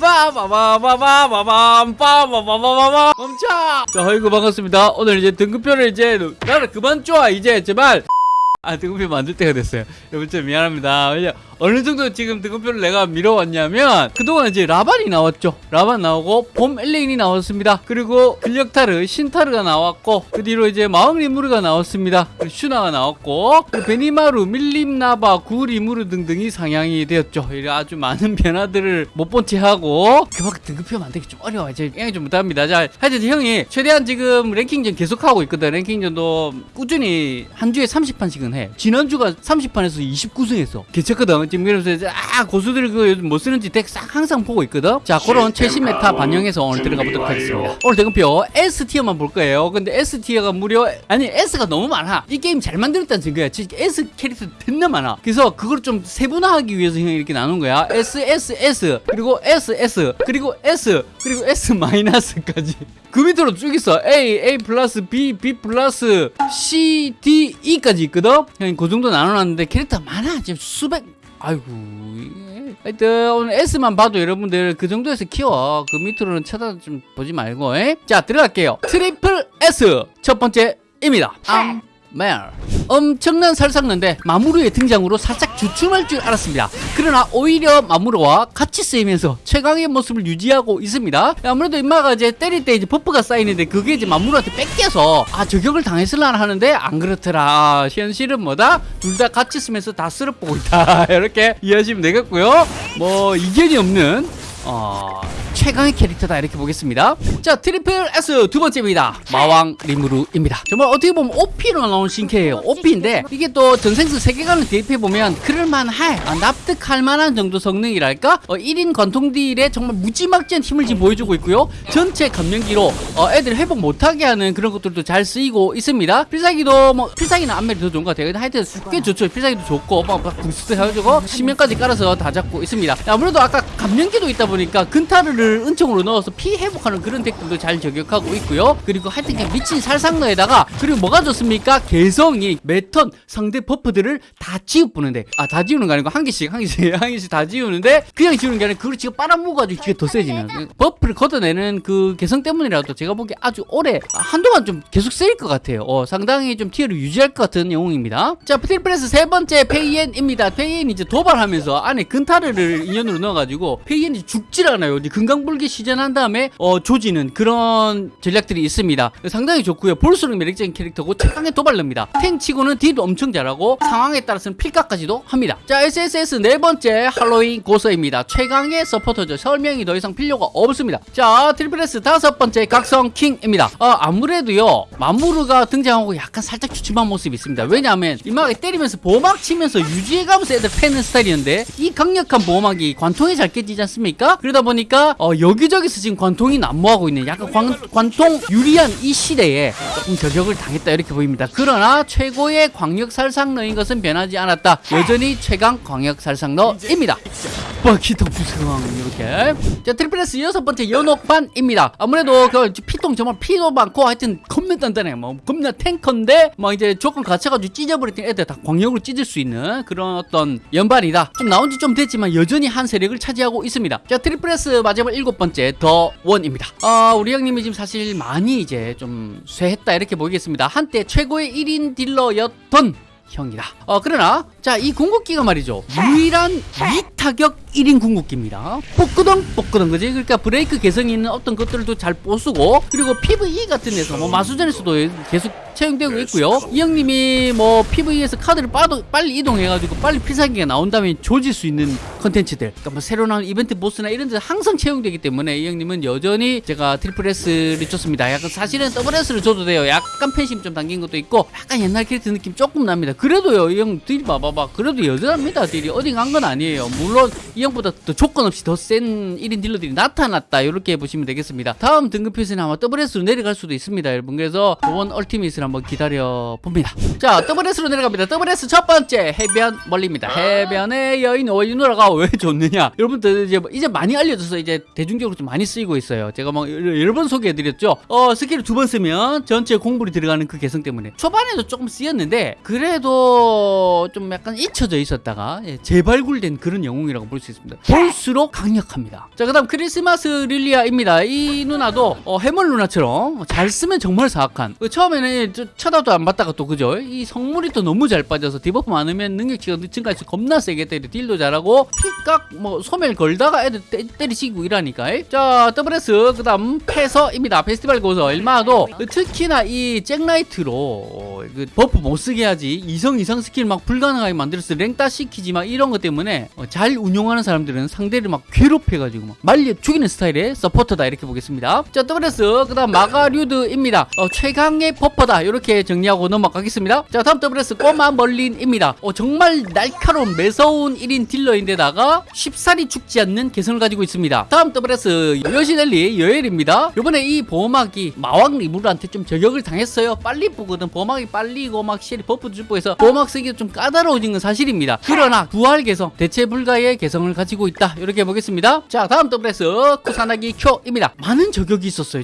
빠바바바바바밤 빠바바바바밤 멈춰 자 아이고 반갑습니다 오늘 이제 등급표를 이제 나를 그만 줘 이제 제발 아 등급표 만들 때가 됐어요. 여러분 좀 미안합니다. 어느 정도 지금 등급표를 내가 밀어왔냐면 그동안 이제 라반이 나왔죠. 라반 나오고 봄 엘레인이 나왔습니다. 그리고 근력타르 신타르가 나왔고 그 뒤로 이제 마왕 리무르가 나왔습니다. 그리고 슈나가 나왔고 그리고 베니마루 밀림나바 구 리무르 등등이 상향이 되었죠. 아주 많은 변화들을 못 본 채 하고 그만큼 등급표 만들기 좀 어려워요 제가 양해 좀 부탁합니다. 자 하여튼 형이 최대한 지금 랭킹전 계속하고 있거든 랭킹전도 꾸준히 한 주에 30판씩은 해. 지난주가 30판에서 29승 했어. 괜찮거든 지금 그래서 이제 아 고수들 그 요즘 뭐 쓰는지 deck 싹 항상 보고 있거든? 자 그런 최신 meta 반영해서 오늘 들어가 보도록 하겠습니다. 오늘 등급표 S tier만 볼 거예요. 근데 S티어가 무려 아니 S가 너무 많아. 이 게임 잘 만들었다는 증거야. 진짜 S 캐릭터 존나 많아. 그래서 그걸 좀 세분화하기 위해서 형이 이렇게 나눈 거야. S S S 그리고 S S 그리고 S 그리고 S 마이너스까지. 그 밑으로 쭉 있어. A, A 플러스 B, B 플러스 C, D, E까지 있거든 형이 그 정도 나눠놨는데 캐릭터 많아. 지금 수백. 아이고. 하여튼 오늘 S만 봐도 여러분들 그 정도에서 키워. 그 밑으로는 쳐다 좀 보지 말고 에? 자 들어갈게요. triple S. 첫 번째입니다. 암멜 엄청난 살상넌데 마무르의 등장으로 살짝 주춤할 줄 알았습니다. 그러나 오히려 마무르와 같이 쓰이면서 최강의 모습을 유지하고 있습니다. 아무래도 임마가 이제 때릴 때 이제 buff가 쌓이는데 그게 이제 마무르한테 뺏겨서 아 저격을 당했을라나 하는데 안 그렇더라. 아, 현실은 뭐다? 둘 다 같이 쓰면서 다 쓸어보고 있다. 이렇게 이해하시면 되겠고요. 뭐 이견이 없는 어, 최강의 캐릭터다. 이렇게 보겠습니다. 자 triple S 두 번째입니다. 마왕 리무르입니다. 정말 어떻게 보면 OP로 나온 신캐예요. OP인데 이게 또 전생슬 세계관을 대입해보면 그럴만할 아, 납득할 만한 정도 성능이랄까? 어, 1인 관통 deal에 정말 무지막지한 힘을 지금 보여주고 있고요. 전체 감염기로 어, 애들 회복 못하게 하는 그런 것들도 잘 쓰이고 있습니다. 필살기도 뭐 필살기는 안멜이 더 좋은 것 같아요. 하여튼 꽤 좋죠. 필살기도 좋고 막, 막 boost 해가지고 시면까지 깔아서 다 잡고 있습니다. 아무래도 아까 감염기도 있다 보니까 근타르를 은총으로 넣어서 피 회복하는 그런 deck들도 잘 저격하고 있고요. 그리고 하여튼 그냥 미친 살상너에다가 그리고 뭐가 좋습니까? 개성이 매턴 상대 buff들을 다 지워보는데. 아 다 지우는 거 아니고 한 개씩 한 개씩 한 개씩 다 지우는데 그냥 지우는 게 아니라 그걸 지금 빨아먹어가지고 지가 더 세지는 buff를 걷어내는 그 개성 때문이라도 제가 보기에 아주 오래 한동안 좀 계속 쓰일 것 같아요. 어, 상당히 좀 tier를 유지할 것 같은 영웅입니다. 자 triple S 세 번째 페이엔입니다. 페이엔 이제 도발하면서 안에 근타르를 인연으로 넣어가지고 페이엔이 죽질 않아요. 이제 금강불괴 시전한 다음에 어, 조지는 그런 전략들이 있습니다. 상당히 좋고요. 볼수록 매력적인 캐릭터고 최강의 도발러입니다. 탱치고는 deal도 엄청 잘하고 상황에 따라서는 필각까지도 합니다. 자 SSS 네 번째 할로윈 고서입니다. 최강의 서포터죠. 설명이 더 이상 필요가 없습니다. 자 triple S 다섯 번째 각성 킹입니다. 어, 아무래도요 마무르가 등장하고 약간 살짝 주춤한 모습이 있습니다. 왜냐하면 임마가 때리면서 보호막 치면서 유지해가면서 애들 패는 스타일이었는데 이 강력한 보호막이 관통이 잘 깨지지 않습니까? 그러다 보니까 어, 여기저기서 지금 관통이 난무하고 있는 약간 관, 관통 유리한 이 시대에 조금 저격을 당했다 이렇게 보입니다. 그러나 최고의 광역 살상너인 것은 변하지 않았다. 여전히 최강 광역 살상너입니다. 바퀴터 부승 이렇게. 자 triple S 여섯 번째 연옥반입니다. 아무래도 그 피통 정말 피도 많고 하여튼 겁나 단단해 뭐 겁나 탱커인데 뭐 이제 조건 갖춰가지고 찢어버렸던 애들 다 광역으로 찢을 수 있는 그런 어떤 연반이다. 좀 나온 지 좀 됐지만 여전히 한 세력을 차지하고 있습니다. 자 triple S 마지막 일곱 번째 더 원입니다 아 우리 형님이 지금 사실 많이 이제 좀 쇠했다 이렇게 보이겠습니다 한때 최고의 1인 딜러였던 형이다. 어 그러나 자 이 궁극기가 말이죠 유일한 2타격 1인 궁극기입니다. 뽀끄덩 뽀끄덩 그지? 그러니까 브레이크 개성이 있는 어떤 것들도 잘 뽀수고 그리고 PVE 같은 데서 뭐 마수전에서도 계속 채용되고 있고요. 이 형님이 뭐 PVE에서 카드를 빠도 빨리 이동해가지고 빨리 필살기가 나온 다음에 조질 수 있는 컨텐츠들 그러니까 뭐 새로 나온 이벤트 보스나 이런 데 항상 채용되기 때문에 이 형님은 여전히 제가 triple S를 줬습니다. 약간 사실은 더블 S를 줘도 돼요. 약간 팬심 좀 담긴 것도 있고 약간 옛날 캐릭터 느낌 조금 납니다. 그래도요 이 형 deal이 봐봐 봐 그래도 여전합니다 deal이 어디 간 건 아니에요. 물론 이 형보다 더 조건 없이 더 센 1인 딜러들이 나타났다 이렇게 보시면 되겠습니다. 다음 등급표에서는 아마 더블 S로 내려갈 수도 있습니다 여러분. 그래서 원 얼티밋을 한번 기다려 봅니다. 자 더블 S로 내려갑니다. 더블 S 첫 번째 해변 멀린입니다. 해변의 여인 이 누나가 왜 좋느냐? 여러분들 이제 뭐 이제 많이 알려져서 이제 대중적으로 좀 많이 쓰이고 있어요. 제가 막 여러 번 소개해드렸죠. 어 스킬을 두 번 쓰면 전체 공불이 들어가는 그 개성 때문에 초반에도 조금 쓰였는데 그래도 좀 약간 약간 잊혀져 있었다가 예, 재발굴된 그런 영웅이라고 볼 수 있습니다. 볼수록 강력합니다. 자, 그 다음 크리스마스 릴리아입니다. 이 누나도 어, 해멀 누나처럼 잘 쓰면 정말 사악한. 그 처음에는 저- 쳐다도 안 봤다가 또 그죠? 이 성물이 또 너무 잘 빠져서 debuff 많으면 능력치가 증가해서 겁나 세게 때려 deal도 잘하고 필각 뭐 소멸 걸다가 애들 때, 때리시고 이라니까. 자, 더블S 그 다음 패서입니다. 페스티벌 고서 일마도 그 특히나 이 잭라이트로 어, 그 버프 못 쓰게 하지 이성 이상 스킬 막 불가능하게 만들어서 랭따 시키지 막 이런 것 때문에 어, 잘 운용하는 사람들은 상대를 막 괴롭혀가지고 막 말려 죽이는 스타일의 서포터다 이렇게 보겠습니다. 자 더블S 그 다음 마가류드입니다. 어, 최강의 버퍼다 이렇게 정리하고 넘어가겠습니다. 자 다음 더블S 꼬마 멀린입니다. 어, 정말 날카로운 매서운 1인 딜러인데다가 쉽사리 죽지 않는 개성을 가지고 있습니다. 다음 더블S 여신엘리 여엘입니다. 이번에 이 보호막이 마왕 리무르한테 좀 저격을 당했어요. 빨리 보거든. 보호막이 빨리고 막 실이 버프 주고 해서 보호막 쓰기가 좀 까다로워 진 건 사실입니다. 그러나 부활 개성, 대체 불가의 개성을 가지고 있다. 이렇게 보겠습니다. 자 다음 더블S 쿠사나기 쿄입니다. 많은 저격이 있었어요.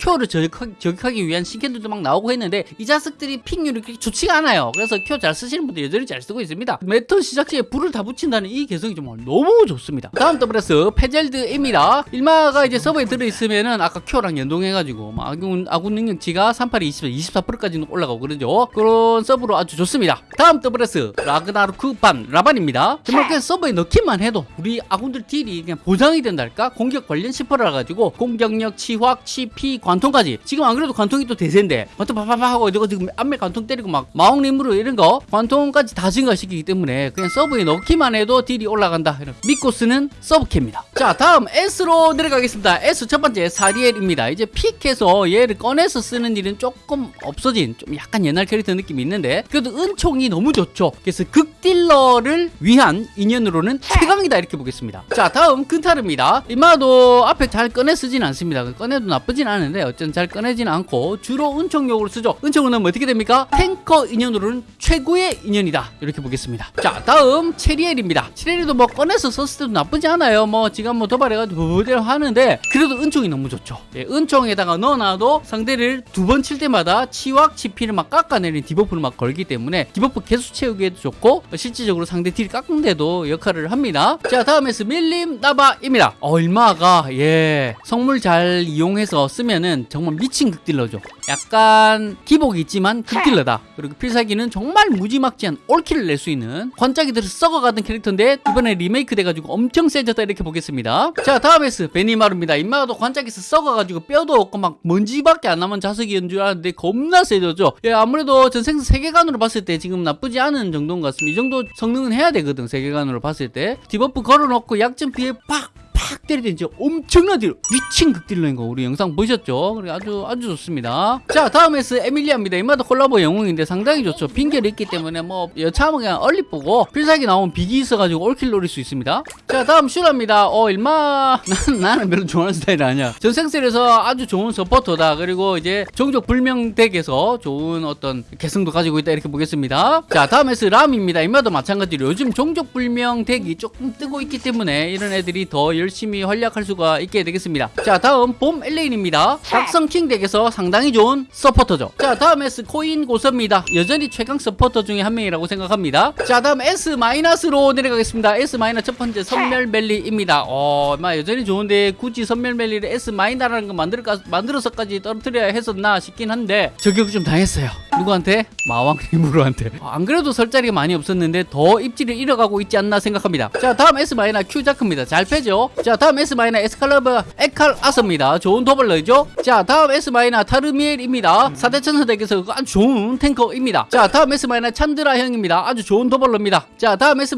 쿄를 저격하기, 저격하기 위한 신캐들도 막 나오고 했는데 이 자식들이 픽률이 그렇게 좋지가 않아요. 그래서 쿄 잘 쓰시는 분들 여전히 잘 쓰고 있습니다. 매 턴 시작 시에 불을 다 붙인다는 이 개성이 정말 너무 좋습니다. 다음 더블S 페젤드입니다. 일마가 이제 서브에 들어있으면은 아까 쿄랑 연동해가지고 막 아군, 아군 능력치가 38이 20, 24%까지는 올라가고 그러죠. 그런 서브로 아주 좋습니다. 다음 더블S 라 그나르크 반 라반입니다. 정말 그냥 서브에 넣기만 해도 우리 아군들 딜이 그냥 보장이 된달까? 공격 관련 10%라 가지고 공격력, 치확, 치피, 관통까지 지금 안 그래도 관통이 또 대세인데 관통 파파파 하고 이거 지금 앞에 관통 때리고 막 마왕 리무르 이런 거 관통까지 다 증가시키기 때문에 그냥 서브에 넣기만 해도 딜이 올라간다. 이런 믿고 쓰는 서브캐입니다. 자 다음 S로 내려가겠습니다. S 첫 번째 사리엘입니다. 이제 픽해서 얘를 꺼내서 쓰는 일은 조금 없어진 좀 약간 옛날 캐릭터 느낌이 있는데 그래도 은총이 너무 좋죠. 그래서 극딜러를 위한 인연으로는 최강이다 이렇게 보겠습니다. 자 다음 근타르입니다. 일마도 앞에 잘 꺼내 쓰진 않습니다. 꺼내도 나쁘진 않은데 어쨌든 잘 꺼내지는 않고 주로 은총용으로 쓰죠. 은총은 뭐 어떻게 됩니까? 탱커 인연으로는 최고의 인연이다 이렇게 보겠습니다. 자 다음 체리엘입니다. 체리엘도 뭐 꺼내서 썼을 때도 나쁘지 않아요. 뭐 지금 뭐 도발해가지고 부부대로 하는데 그래도 은총이 너무 좋죠. 예, 은총에다가 넣어놔도 상대를 두 번 칠 때마다 치확 치피를 막 깎아내리는 디버프를 막 걸기 때문에 디버프 개수 채우기에도 좋고 어, 실질적으로 상대 딜 깎는데도 역할을 합니다. 자 다음 S 밀림 나바입니다. 일마가 예 성물 잘 이용해서 쓰면은 정말 미친 극딜러죠. 약간 기복이 있지만 극딜러다. 그리고 필살기는 정말 무지막지한 올킬을 낼 수 있는 관짝이 들어 썩어가던 캐릭터인데 이번에 리메이크 돼가지고 엄청 세졌다 이렇게 보겠습니다. 자 다음 S 베니마루입니다. 일마도 관짝에서 썩어가지고 뼈도 없고 막 먼지밖에 안 남은 자석이었는 줄 알았는데 겁나 세졌죠. 예 아무래도 전생슬 세계관으로 봤을 때 지금 나쁘지 않은 정도인 것 같습니다. 이 정도 성능은 해야 되거든 세계관으로 봤을 때 디버프 걸어놓고 약점 피해 팍 팍 때리더니 진짜 엄청난 딜 미친 극딜러인 거 우리 영상 보셨죠? 그래 아주 아주 좋습니다. 자 다음 S 에밀리아입니다. 일마도 콜라보 영웅인데 상당히 좋죠. 핑계를 있기 때문에 뭐 여차하면 그냥 얼리 보고 필살기 나오면 비기 있어가지고 올킬 노릴 수 있습니다. 자 다음 슈라입니다. 어 일마 난, 나는 별로 좋아하는 스타일 아니야. 전생슬에서 아주 좋은 서포터다. 그리고 이제 종족 불명 덱에서 좋은 어떤 개성도 가지고 있다 이렇게 보겠습니다. 자 다음 S 람입니다. 일마도 마찬가지로 요즘 종족 불명 덱이 조금 뜨고 있기 때문에 이런 애들이 더 열심히 활약할 수가 있게 되겠습니다. 자 다음 봄 엘레인입니다. 각성킹 덱에서 상당히 좋은 서포터죠. 자 다음 S 코인 고서입니다. 여전히 최강 서포터 중에 한 명이라고 생각합니다. 자 다음 S 마이너스로 내려가겠습니다. S 마이너스 첫 번째 선멸멜리입니다. 어, 마 여전히 좋은데 굳이 선멸멜리를 S 마이너라는 거 만들까 만들어서까지 떨어뜨려야 했었나 싶긴 한데 저격을 좀 당했어요. 누구한테? 마왕 리무르한테. 어, 안 그래도 설 자리가 많이 없었는데 더 입지를 잃어가고 있지 않나 생각합니다. 자 다음 S 마이너 큐자크입니다. 잘 패죠. 자 다음 S 마이너 엑스칼리버 에칼 아서입니다. 좋은 도발러죠. 자 다음 S 마이너 타르미엘입니다. 4대 천사덱에서 아주 좋은 탱커입니다. 자 다음 S 마이너 찬드라 형입니다. 아주 좋은 도발러입니다. 자 다음 S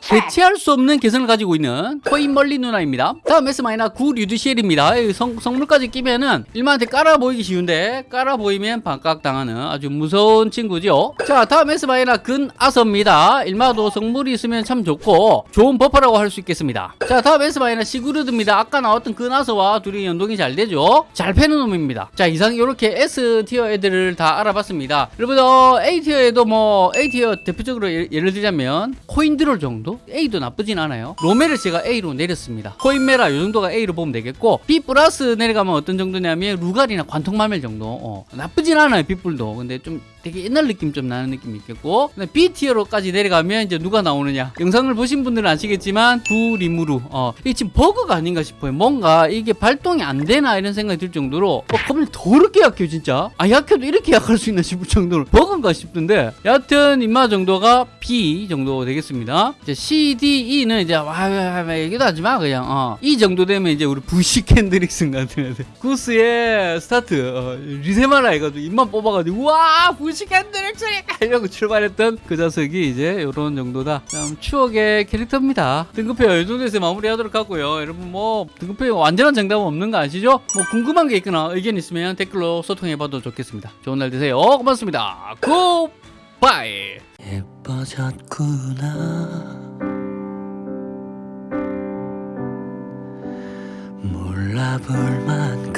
대체할 수 없는 개성을 가지고 있는 코인 멀리 누나입니다. 다음 S 마이너 구 류드시엘입니다. 이 성, 성물까지 끼면은 일마한테 깔아 보이기 쉬운데 깔아 보이면 반각 당하는 아주 무서운 친구죠. 자 다음 S 마이너 근 아서입니다. 일마도 성물이 있으면 참 좋고 좋은 버퍼라고 할 수 있겠습니다. 자 다음 S 마이너 시구르드입니다. 아까 나왔던 근 아서와 둘이 연동이 잘 되죠. 잘 패는 놈입니다. 자 이상 이렇게 S 티어 애들을 다 알아봤습니다. 여러분 어, A 티어에도 뭐 A 티어 대표적으로 예, 예를 들자면 코인드롤 정도 A도 나쁘진 않아요. 로메를 제가 A로 내렸습니다. 코인메라 이 정도가 A로 보면 되겠고 B 플러스 내려가면 어떤 정도냐면 루갈이나 관통마멜 정도 어, 나쁘진 않아요 빗불도 근데 좀 되게 옛날 느낌 좀 나는 느낌이 있겠고. B 티어로까지 내려가면 이제 누가 나오느냐. 영상을 보신 분들은 아시겠지만 두리무루 어 이게 지금 버그가 아닌가 싶어요. 뭔가 이게 발동이 안 되나 이런 생각이 들 정도로 어 겁나 더럽게 약해요 진짜. 아 약해도 이렇게 약할 수 있나 싶을 정도로 버그인가 싶던데. 여하튼 일마 정도가 B 정도 되겠습니다. 이제 C, D, E는 이제 와 얘기도 하지 마 그냥. 어. 이 정도 되면 이제 우리 부시 캔드릭슨 같은 애들 구스의 스타트 어, 리세마라 해가지고 일마 뽑아가지고 와 부시 캔드릭슨이다 이러고 출발했던 그 자석이 이제 요런 정도다. 참 추억의 캐릭터입니다. 등급표 이 정도에서 마무리하도록 하고요. 여러분 뭐 등급표 완전한 정답은 없는 거 아시죠? 뭐 궁금한 게 있거나 의견 있으면 댓글로 소통해봐도 좋겠습니다. 좋은 날 되세요. 고맙습니다. 굿바이! 예뻐졌구나. 몰라 볼 만